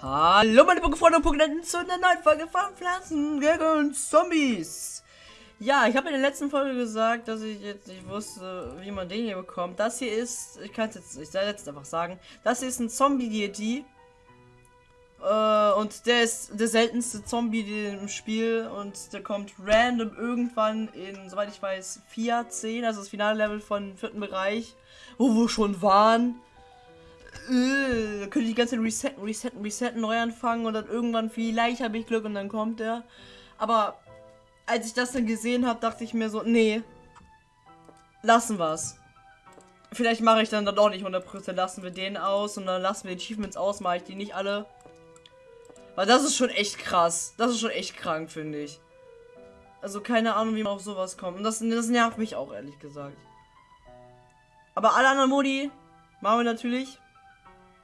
Hallo meine Pokéfreunde und Pokénenten zu einer neuen Folge von Pflanzen gegen Zombies. Ja, ich habe in der letzten Folge gesagt, dass ich jetzt nicht wusste, wie man den hier bekommt. Das hier ist, ich kann es jetzt, ich soll jetzt einfach sagen, das hier ist ein Zombie-Deity. Äh, und der ist der seltenste Zombie im Spiel und der kommt random irgendwann in, soweit ich weiß, 4, 10, also das finale Level von vierten Bereich, wo wir schon waren. Äh, könnte ich die ganze Zeit resetten, resetten, resetten, neu anfangen und dann irgendwann vielleicht habe ich Glück und dann kommt er. Aber als ich das dann gesehen habe, dachte ich mir so, nee, lassen wir's. Vielleicht mache ich dann dann doch nicht 100%, lassen wir den aus und dann lassen wir die Achievements aus, mache ich die nicht alle. Weil das ist schon echt krass. Das ist schon echt krank, finde ich. Also keine Ahnung, wie man auf sowas kommt. Und das, das nervt mich auch, ehrlich gesagt. Aber alle anderen Modi machen wir natürlich.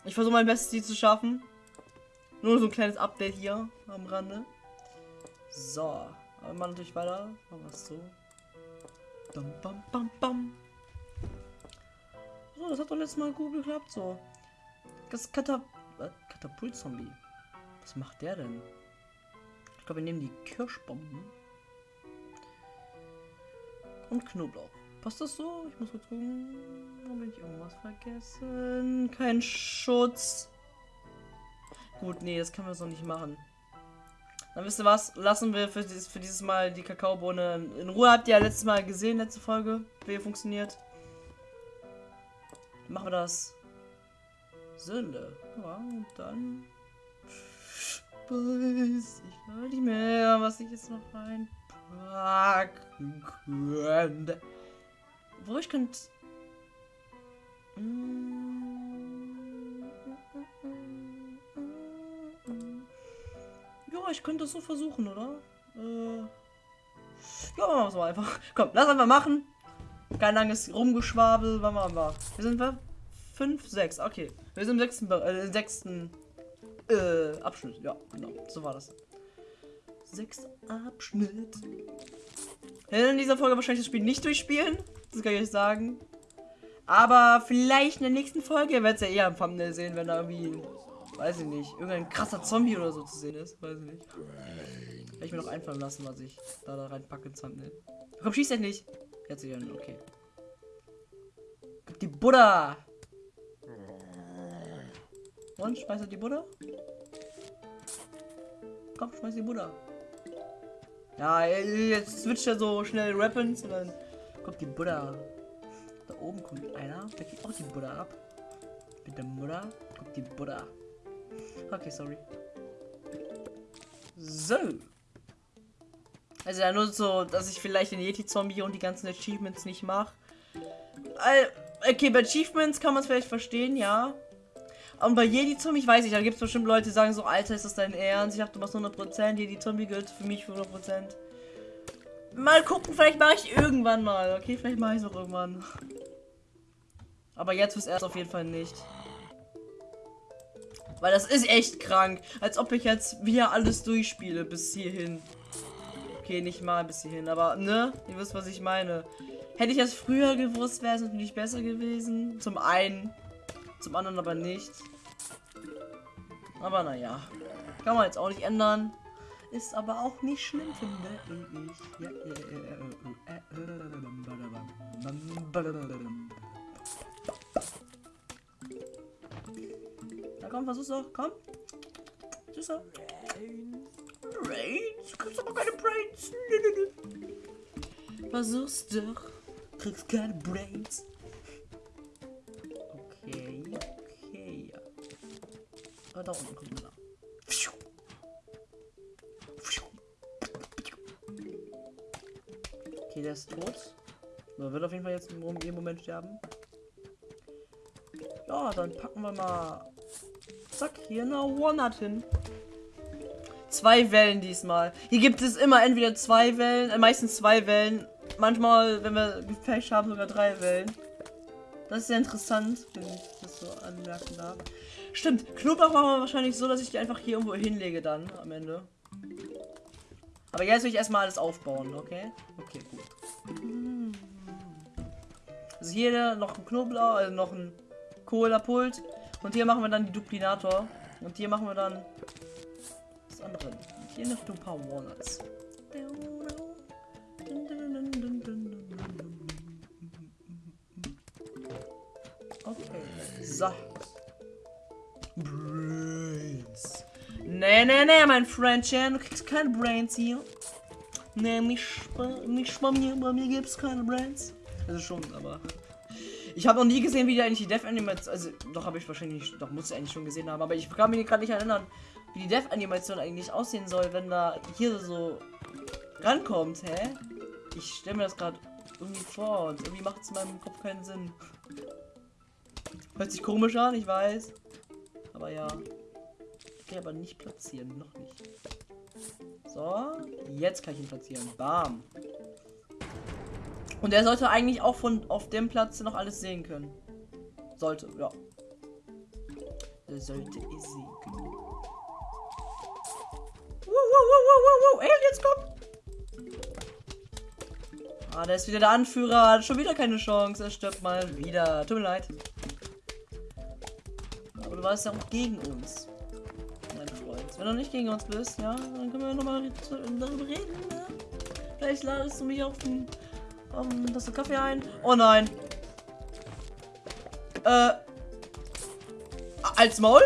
Ich versuche mein Bestes, die zu schaffen. Nur so ein kleines Update hier am Rande. So. Aber machen natürlich weiter. Machen wir es so. Bam, bam, bam, bam. So, das hat doch letztes Mal gut geklappt, so. Das Katap äh, Katapult-Zombie. Was macht der denn? Ich glaube, wir nehmen die Kirschbomben. Und Knoblauch. Passt das so? Ich muss kurz gucken. Habe ich irgendwas vergessen? Kein Schutz. Gut, nee, das können wir so nicht machen. Dann wisst ihr was? Lassen wir für dieses, für dieses Mal die Kakaobohne in Ruhe. Habt ihr ja letztes Mal gesehen, letzte Folge, wie funktioniert. Machen wir das. Sünde. Ja, und dann. Weiß ich gar nicht mehr, was ich jetzt noch reinpacken könnte. Wo ich könnte. Ja, ich könnte das so versuchen, oder? Äh. Ja, machen wir es mal einfach. Komm, lass einfach machen. Kein langes Rumgeschwabel. Machen wir? Wir sind wir? 5, 6. Okay. Wir sind im sechsten, äh, sechsten äh, Abschnitt. Ja, genau. So war das. Sechster Abschnitt. In dieser Folge wahrscheinlich das Spiel nicht durchspielen. Das kann ich euch sagen. Aber vielleicht in der nächsten Folge, ihr werdet es ja eher am Thumbnail sehen, wenn da irgendwie, weiß ich nicht, irgendein krasser Zombie oder so zu sehen ist. Weiß ich nicht. Werde ich mir noch einfallen lassen, was ich da, da reinpacke ins Thumbnail. Komm, schießt nicht. Jetzt wieder, okay. Die Buddha! Und, schmeißt die Buddha? Komm, schmeiß die Buddha. Ja, jetzt switcht er so schnell Weapons und dann kommt die Buddha. Da oben kommt einer, der kriegt auch die Buddha ab. Mit der Mutter kommt die Buddha. Okay, sorry. So. Also ja, nur so, dass ich vielleicht den Yeti-Zombie und die ganzen Achievements nicht mache. Okay, bei Achievements kann man es vielleicht verstehen, ja. Und bei Jedi Zombie, ich weiß nicht, da gibt es bestimmt Leute, die sagen so, Alter, ist das dein Ernst? Ich dachte, du machst 100%, Jedi Zombie gilt für mich für 100%. Mal gucken, vielleicht mache ich irgendwann mal, okay? Vielleicht mache ich es auch irgendwann. Aber jetzt fürs erst auf jeden Fall nicht. Weil das ist echt krank. Als ob ich jetzt wieder alles durchspiele bis hierhin. Okay, nicht mal bis hierhin, aber ne? Ihr wisst, was ich meine. Hätte ich das früher gewusst, wäre es natürlich besser gewesen. Zum einen. Zum anderen aber nicht. Aber naja. Kann man jetzt auch nicht ändern. Ist aber auch nicht schlimm, finde ich. Ja, ja, komm, versuch's doch. Komm. Süß doch. Brains? Du kriegst aber keine Brains. Versuch's doch. Kriegst keine Brains. Da unten kommt er. Okay, der ist tot. Er wird auf jeden Fall jetzt im Moment sterben. Ja, dann packen wir mal. Zack, hier eine One-Nut hin. Zwei Wellen diesmal. Hier gibt es immer entweder zwei Wellen, äh, meistens zwei Wellen. Manchmal, wenn wir Gefecht haben, sogar drei Wellen. Das ist sehr interessant, wenn ich das so anmerken darf. Stimmt, Knoblauch machen wir wahrscheinlich so, dass ich die einfach hier irgendwo hinlege dann am Ende. Aber jetzt will ich erstmal alles aufbauen, okay? Okay, gut. Also hier noch ein Knoblauch, also noch ein Cola-Pult. Und hier machen wir dann die Duplinator. Und hier machen wir dann das andere. Und hier noch ein paar Walnuts. Okay. So. Nee, nee, nee, mein Freundchen. Du kriegst keine Brains hier. Nee, nicht, nicht bei mir. Bei mir gibt's keine Brains. Also schon, aber. Ich habe noch nie gesehen, wie die eigentlich die Death Animation. Also, doch habe ich wahrscheinlich. Doch muss ich eigentlich schon gesehen haben. Aber ich kann mich gerade nicht erinnern, wie die Death Animation eigentlich aussehen soll, wenn da hier so rankommt, hä? Ich stelle mir das gerade irgendwie vor und irgendwie macht es in meinem Kopf keinen Sinn. Hört sich komisch an, ich weiß. Aber ja. Kann aber nicht platzieren, noch nicht. So, jetzt kann ich ihn platzieren. Bam. Und er sollte eigentlich auch von auf dem Platz noch alles sehen können. Sollte, ja. Der sollte es sehen können. Wow, wow, wow, wow, wow, Aliens kommen! Ah, der ist wieder der Anführer. Hat schon wieder keine Chance. Er stirbt mal wieder. Tut mir leid. Aber du warst ja auch gegen uns. Wenn du nicht gegen uns bist, ja, dann können wir nochmal darüber reden. Ne? Vielleicht ladest du mich auf den um, das ist Kaffee ein. Oh nein. Äh. Als Maul?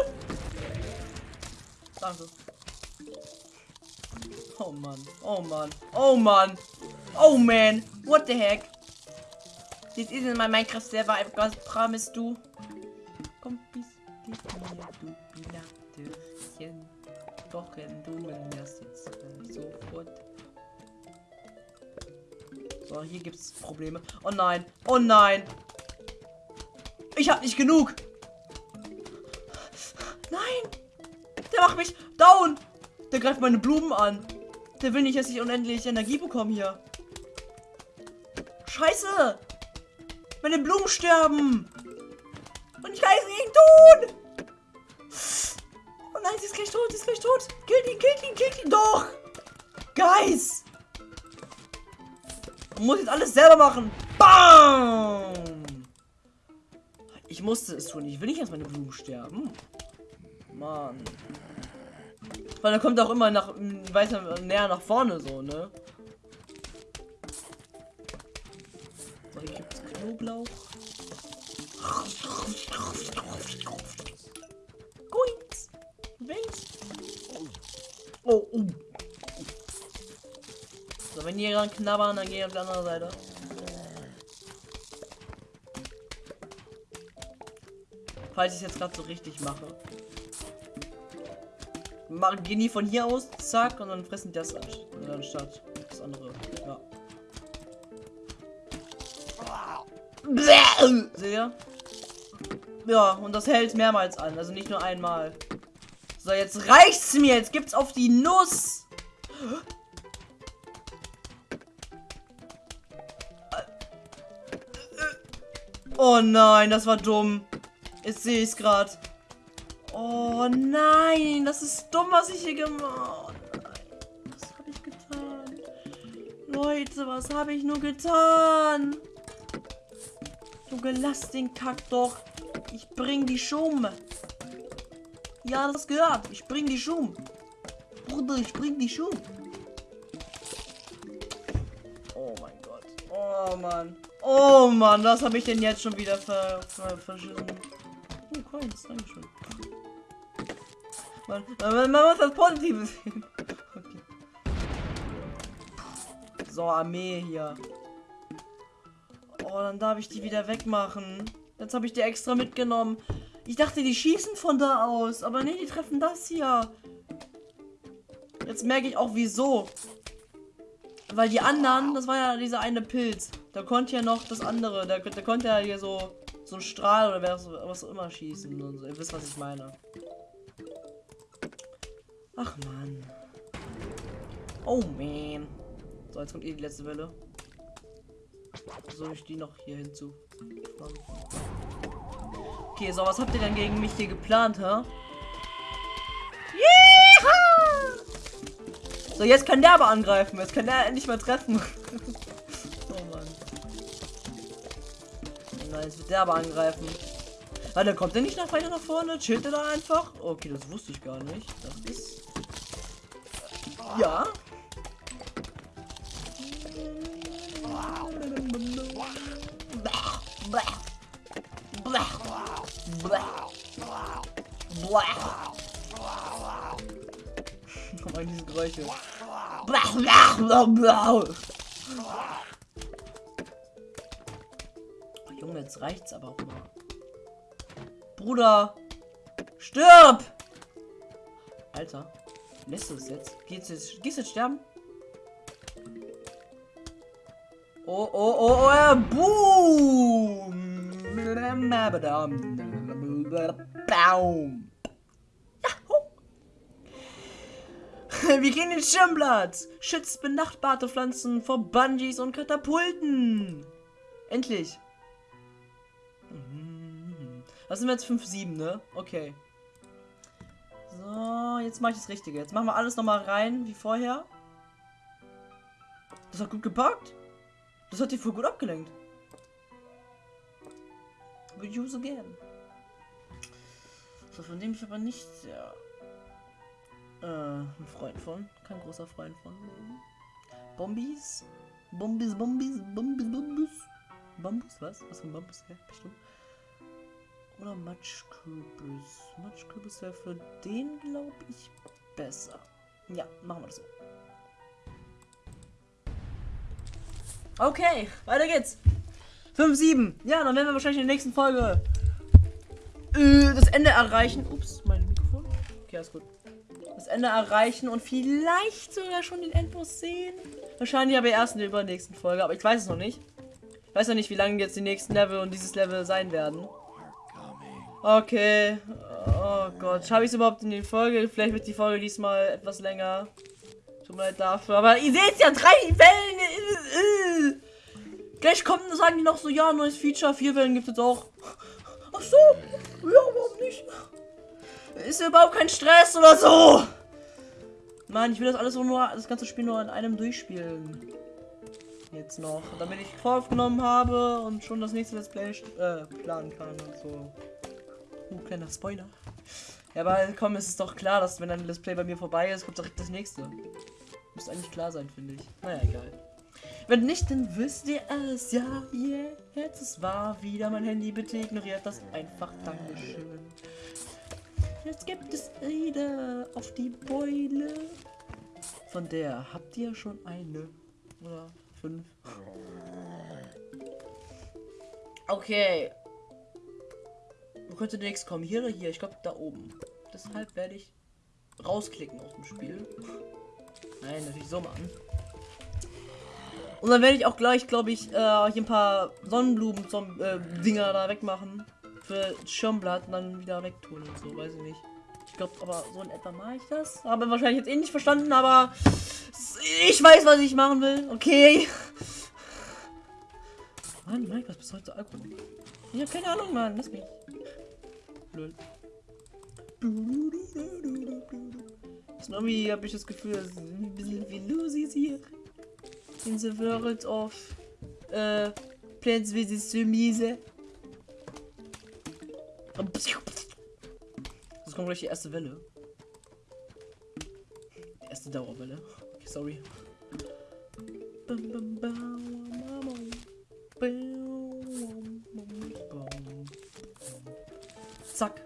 Danke. Oh Mann. Oh Mann. Oh Mann. Oh man. What the heck? This isn't my Minecraft server. I've got promised du. Komm bis mir, du Pilaterchen. Kochen du mir das jetzt sofort. So, hier gibt es Probleme. Oh nein. Oh nein. Ich habe nicht genug. Nein. Der macht mich down. Der greift meine Blumen an. Der will nicht, dass ich unendlich Energie bekomme hier. Scheiße. Meine Blumen sterben. Und ich kann es nicht tun. Nein, sie ist gleich tot, sie ist gleich tot. Killt ihn, killt ihn, killt ihn doch. Guys. Muss jetzt alles selber machen. Bam! Ich musste es tun. Ich will nicht, dass meine Blumen sterben. Mann. Weil er kommt auch immer nach weiter näher nach vorne so, ne? So, hier gibt's Knoblauch. Oh, oh. So, wenn die dran knabbern, dann gehe ich auf die andere Seite. Falls ich es jetzt gerade so richtig mache. Machen, gehen die von hier aus, zack, und dann fressen das anstatt das andere. Ja. Seht ihr? Ja, und das hält mehrmals an, also nicht nur einmal. So, jetzt reicht's mir. Jetzt gibt's auf die Nuss. Oh nein, das war dumm. Jetzt sehe ich es gerade. Oh nein, das ist dumm, was ich hier gemacht habe. Was habe ich getan? Leute, was habe ich nur getan? Junge, lass den Kack doch. Ich bring die Schum. Ja, das gehört. Ich bring die Schum. Bruder, ich bring die Schum. Oh mein Gott. Oh Mann. Oh Mann, was habe ich denn jetzt schon wieder ver, ver verschissen? Oh, Coins, Dankeschön. Man, man, man muss das Positive sehen. Okay. So, Armee hier. Oh, dann darf ich die wieder wegmachen. Jetzt habe ich die extra mitgenommen. Ich dachte, die schießen von da aus. Aber nee, die treffen das hier. Jetzt merke ich auch, wieso. Weil die anderen, das war ja dieser eine Pilz. Da konnte ja noch das andere, da, da konnte ja hier so, so ein Strahl oder was, auch immer schießen und so. Ihr wisst, was ich meine. Ach man. Oh man. So, jetzt kommt eh die letzte Welle. Soll ich die noch hier hinzu? Okay, so, was habt ihr denn gegen mich hier geplant, hä? So, jetzt kann der aber angreifen. Jetzt kann der endlich mal treffen. oh Mann. Nein, jetzt wird der aber angreifen. Warte, kommt der nicht noch weiter nach vorne? Chillt er da einfach? Okay, das wusste ich gar nicht. Das ist... Ja. Komm mal diese Geräusche. Oh, Junge, jetzt reicht's aber auch mal. Bruder! Stirb! Alter. Lässt du es jetzt? Geht's jetzt? Gehst jetzt sterben? Oh, oh, oh, oh, boom! Baum! Wir gehen ins Schirmblatt! Schützt benachbarte Pflanzen vor Bungees und Katapulten! Endlich! Mhm. Was sind wir jetzt? 5-7, ne? Okay. So, jetzt mache ich das Richtige. Jetzt machen wir alles nochmal rein, wie vorher. Das hat gut gepackt. Das hat die voll gut abgelenkt. Will use again. So, von dem ich aber nicht sehr äh, ein Freund von. Kein großer Freund von. Bombis? Bombis, Bombis, Bombis, Bombis. Bambus, was? Was für ein Bambus? Ja, bestimmt. Oder Matschkürbis. Matschkürbis wäre für den, glaube ich, besser. Ja, machen wir das so. Okay, weiter geht's. 5, 7. Ja, dann werden wir wahrscheinlich in der nächsten Folge äh, das Ende erreichen. Ups, mein Mikrofon. Okay, alles gut. Das Ende erreichen und vielleicht sogar schon den Endboss sehen. Wahrscheinlich aber erst in der übernächsten Folge, aber ich weiß es noch nicht. Ich weiß noch nicht, wie lange jetzt die nächsten Level und dieses Level sein werden. Okay. Oh Gott. Schaffe ich es überhaupt in die Folge? Vielleicht wird die Folge diesmal etwas länger. Tut mir leid dafür. Aber ihr seht ja, drei Wellen. Gleich kommt und sagen die noch so, ja, neues Feature, vier Wellen gibt es auch. Ach so. Ja, warum nicht? Ist überhaupt kein Stress oder so. Mann, ich will das alles nur, das ganze Spiel nur in einem durchspielen. Jetzt noch. Damit ich voraufgenommen habe und schon das nächste Let's Play äh, planen kann und so. Uh, kleiner Spoiler. Ja, aber komm, es ist doch klar, dass wenn ein Let's Play bei mir vorbei ist, kommt direkt das nächste. Muss eigentlich klar sein, finde ich. Naja, egal. Wenn nicht, dann wisst ihr es. Ja, jetzt ist wahr wieder mein Handy. Bitte ignoriert das einfach. Dankeschön. Jetzt gibt es wieder auf die Beule. Von der habt ihr schon eine. Oder fünf. Okay. Wo könnte der nächste kommen? Hier oder hier? Ich glaube da oben. Deshalb werde ich rausklicken aus dem Spiel. Nein, natürlich so machen. Und dann werde ich auch gleich, glaube ich, äh, hier ein paar Sonnenblumen-Dinger äh, da wegmachen. Für Schirmblatt und dann wieder wegtun und so, weiß ich nicht. Ich glaube, aber so in etwa mache ich das. Habe wahrscheinlich jetzt eh nicht verstanden, aber ich weiß, was ich machen will. Okay. Mann, Mike, was bist du heute Alkohol? Ich habe keine Ahnung, Mann. Lass mich. Blöd. Snobby habe ich das Gefühl, dass ein bisschen wie Lucy's hier. In the world of äh, Plants vs. Zombies. Das kommt gleich die erste Welle. Die erste Dauerwelle. Okay, sorry. Zack.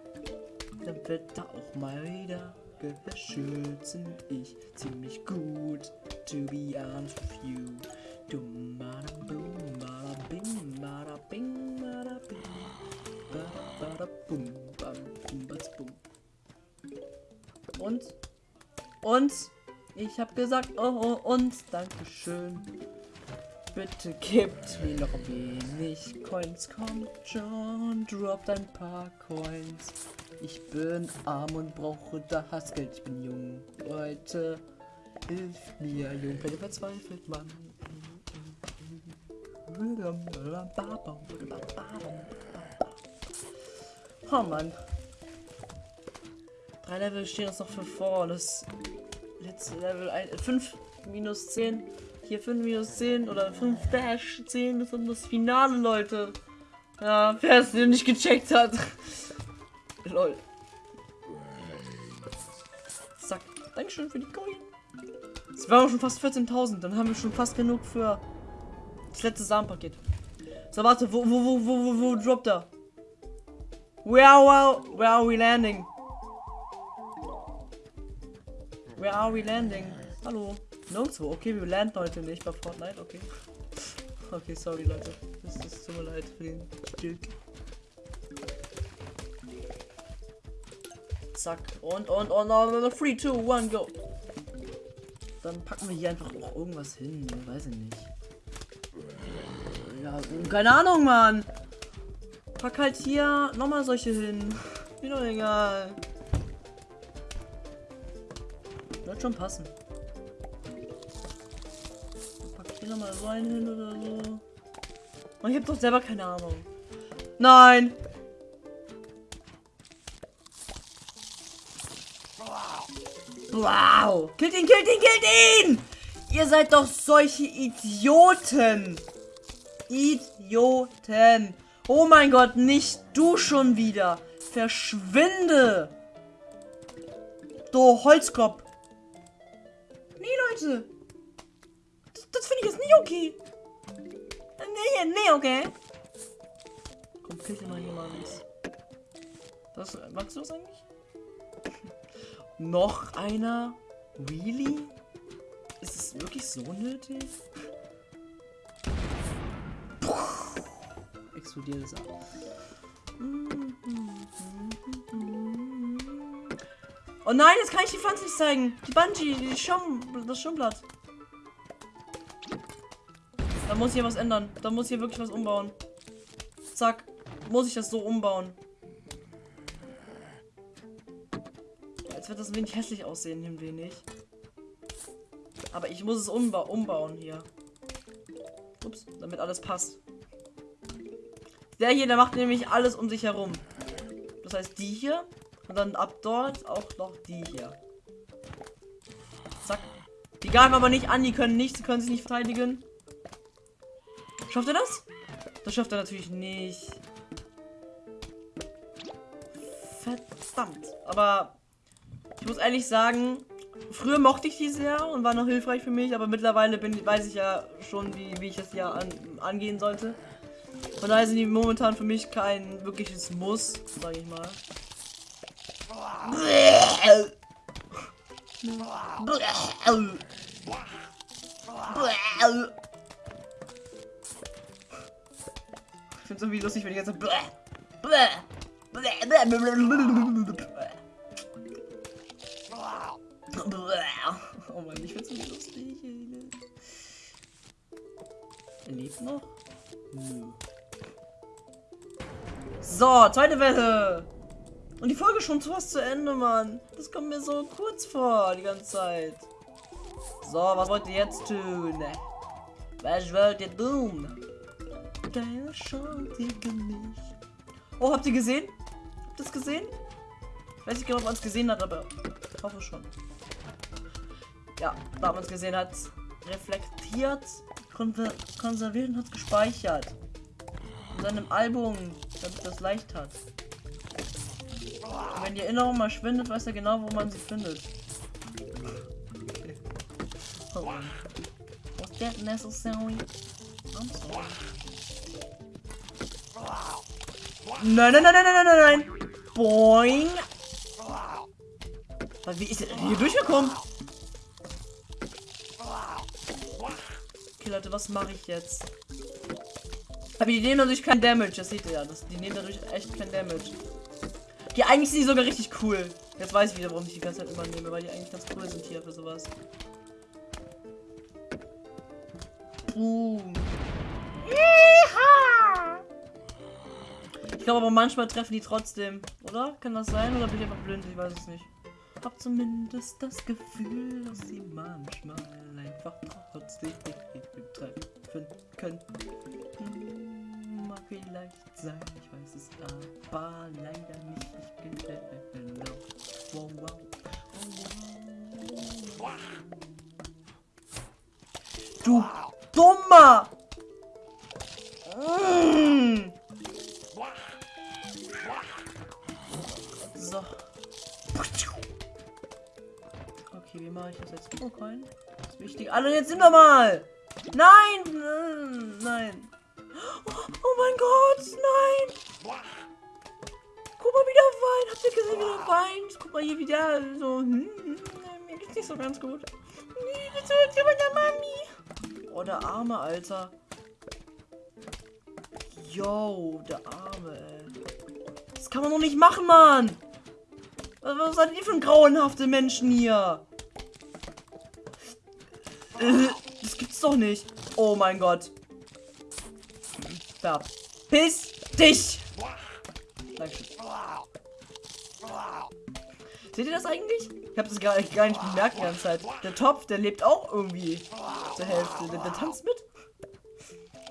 Dann wird da auch mal wieder beschützend ich ziemlich gut. To be honest with you. Dum bada boom bada bing bada bing bada bing bada bada boom bam bum bats bum. Und und ich habe gesagt oh, oh und Dankeschön. Bitte gebt mir noch wenig Coins, kommt schon, droppt ein paar Coins. Ich bin arm und brauche das Geld, ich bin jung. Leute, hilf mir, jung, bitte verzweifelt man. Oh Mann. Drei Level stehen uns noch für vor. Das letzte Level 5 minus 10 hier 5 minus 10 oder 5 Dash 10 ist dann das Finale, Leute. Ja, wer es nicht gecheckt hat. Lol. Zack. Dankeschön für die Coin. Es waren schon fast 14.000. Dann haben wir schon fast genug für das letzte Samenpaket. So, warte. Wo, wo, wo, wo, wo, wo droppt er? Where are, where are we landing? Where are we landing? Hallo? Nirgendwo. Okay, wir landen heute nicht bei Fortnite. Okay. Okay, sorry, Leute. Das ist tut mir leid für den Stück. Zack. Und, und, und, und, 3, 2, 1, go. Dann packen wir hier einfach auch irgendwas hin. Weiß ich nicht. Ja, keine Ahnung, Mann. Pack halt hier nochmal solche hin. Mir doch egal. Wird schon passen. Pack hier nochmal so einen hin oder so. Man, ich hab doch selber keine Ahnung. Nein! Wow! Killt ihn, killt ihn, killt ihn! Ihr seid doch solche Idioten! Idioten! Oh mein Gott, nicht du schon wieder! Verschwinde! Du Holzkopf! Nee, Leute! Das, das finde ich jetzt nicht okay! Nee, nee, okay. Komm, kill dir mal jemand. Das, magst du das eigentlich? Noch einer? Really? Ist es wirklich so nötig? Explodiert es ab. Oh nein, jetzt kann ich die Pflanze nicht zeigen. Die Bungee, die Schaum, das Schaumblatt. Da muss hier was ändern. Da muss hier wirklich was umbauen. Zack. Muss ich das so umbauen. Jetzt wird das ein wenig hässlich aussehen, ein wenig. Aber ich muss es umba umbauen hier. Ups, damit alles passt. Der hier, der macht nämlich alles um sich herum. Das heißt, die hier. Und dann ab dort auch noch die hier. Zack. Die greifen aber nicht an, die können nichts, die können sich nicht verteidigen. Schafft er das? Das schafft er natürlich nicht. Verdammt. Aber ich muss ehrlich sagen, früher mochte ich die sehr und war noch hilfreich für mich, aber mittlerweile bin, weiß ich ja schon, wie, wie ich es ja an, angehen sollte. Von daher sind die momentan für mich kein wirkliches Muss, sage ich mal. Ich finde es irgendwie lustig, wenn die ganze Oh Mann, ich find's so lustig. Er lebt noch? Nö. So, zweite Welle. Und die Folge schon fast zu Ende, Mann. Das kommt mir so kurz vor, die ganze Zeit. So, was wollt ihr jetzt tun? Was wollt ihr tun? Chance gegen mich. Oh, habt ihr gesehen? Habt ihr das gesehen? Ich weiß nicht genau, ob man es gesehen hat, aber ich hoffe schon. Ja, da man es gesehen hat, reflektiert, konserviert und hat gespeichert. In seinem Album, damit das leicht hat. Und wenn die Erinnerung mal schwindet, weiß er genau, wo man sie findet. Oh. Was that necessary? I'm sorry. Nein, nein, nein, nein, nein, nein, nein. Boing. Wie ist er hier durchgekommen? Leute, was mache ich jetzt? Aber die nehmen dadurch kein Damage, das seht ihr ja. Das, die nehmen dadurch echt kein Damage. Die eigentlich sind die sogar richtig cool. Jetzt weiß ich wieder, warum ich die ganze Zeit immer nehme, weil die eigentlich ganz cool sind hier für sowas. Boom. Ich glaube aber manchmal treffen die trotzdem, oder? Kann das sein? Oder bin ich einfach blind? Ich weiß es nicht hab zumindest das Gefühl, dass sie manchmal einfach trotzdem nicht treffen könnten. Hm, mag vielleicht sein, ich weiß es aber leider nicht. Ich bin genau. Wow, wow. wow, wow. Du dummer! Mmh. So wie mache ich das jetzt? Oh, kein. Das ist wichtig. Alle, jetzt sind wir mal! Nein! Nein! Oh, oh mein Gott! Nein! Guck mal, wie der weint. Habt ihr gesehen, wie der weint? Guck mal hier wieder so. Hm, hm, mir geht's nicht so ganz gut. Nee, das hört ja meiner Mami. Oh, der arme Alter. Yo, der arme, ey. Das kann man doch nicht machen, Mann. Was seid ihr für grauenhafte Menschen hier? Das gibt's doch nicht. Oh mein Gott. Verpiss dich! Dankeschön. Seht ihr das eigentlich? Ich habe das gar, gar nicht bemerkt die ganze Zeit. Der Topf, der lebt auch irgendwie zur Hälfte. Der, der tanzt mit.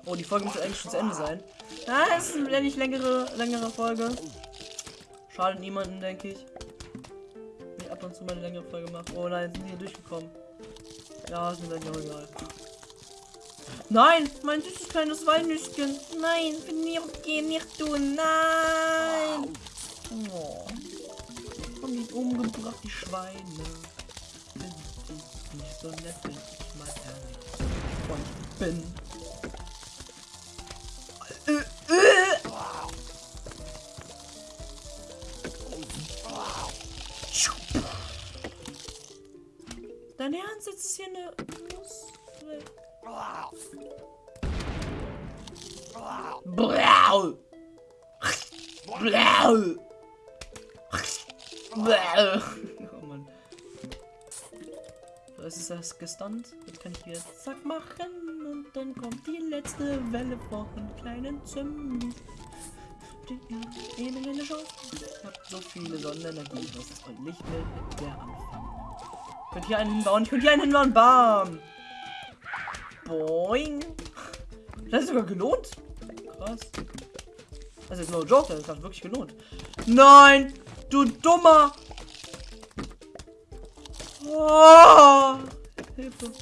Oh, die Folge muss eigentlich schon zu Ende sein. Ja, es ist eine nicht längere, längere Folge. Schadet niemanden, denke ich. Ich ab und zu mal eine längere Folge mache. Oh nein, sind hier durchgekommen. Ja, mir dann ja egal. Nein, mein süßes kleines Walnüsschen. Nein, gehen nicht tun. Nein. Oh. Haben die umgebracht, die Schweine. Sind die nicht so nett, wenn ich mal ehrlich bin. Dein Ernst, jetzt ist hier eine Nuss. Blau. Blau. Oh Mann. So, ist das gestunt. Jetzt kann ich wieder zack machen und dann kommt die letzte Welle von kleinen Chance. Ich hab so viele Sonnenenergie, das ist heute nicht mehr der Anfang. Ich könnte hier einen hinbauen, ich könnte hier einen hinbauen, bam! Boing! Das ist sogar gelohnt. Krass. Das ist no joke, das hat wirklich gelohnt. Nein! Du dummer! Oh, Hilfe.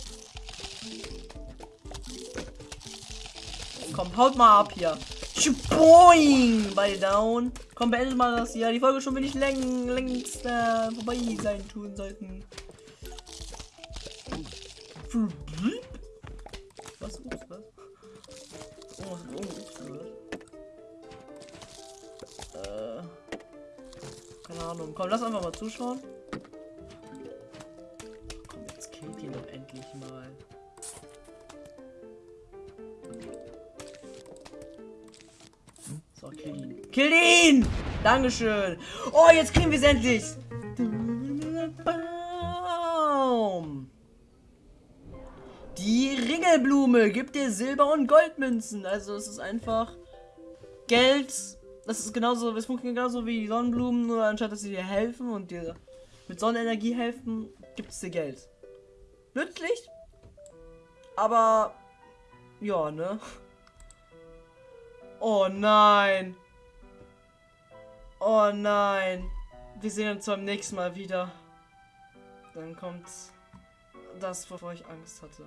Komm, haut mal ab hier. Boing! Bei down. Komm, beendet mal das hier. Die Folge schon läng längst äh, vorbei sein tun sollten. Was? Ups, was? Oh, was ups gehört? Äh. Keine Ahnung. Komm, lass einfach mal zuschauen. Komm, jetzt killt ihn doch endlich mal. So, kill ihn. Kill ihn! Dankeschön. Oh, jetzt kriegen wir es endlich. Die Ringelblume gibt dir Silber- und Goldmünzen. Also es ist einfach Geld. Das ist genauso, es funktioniert genauso wie Sonnenblumen, nur anstatt dass sie dir helfen und dir mit Sonnenenergie helfen, gibt es dir Geld. Nützlich, aber ja, ne? Oh nein. Oh nein. Wir sehen uns beim nächsten Mal wieder. Dann kommt das, wovor ich Angst hatte.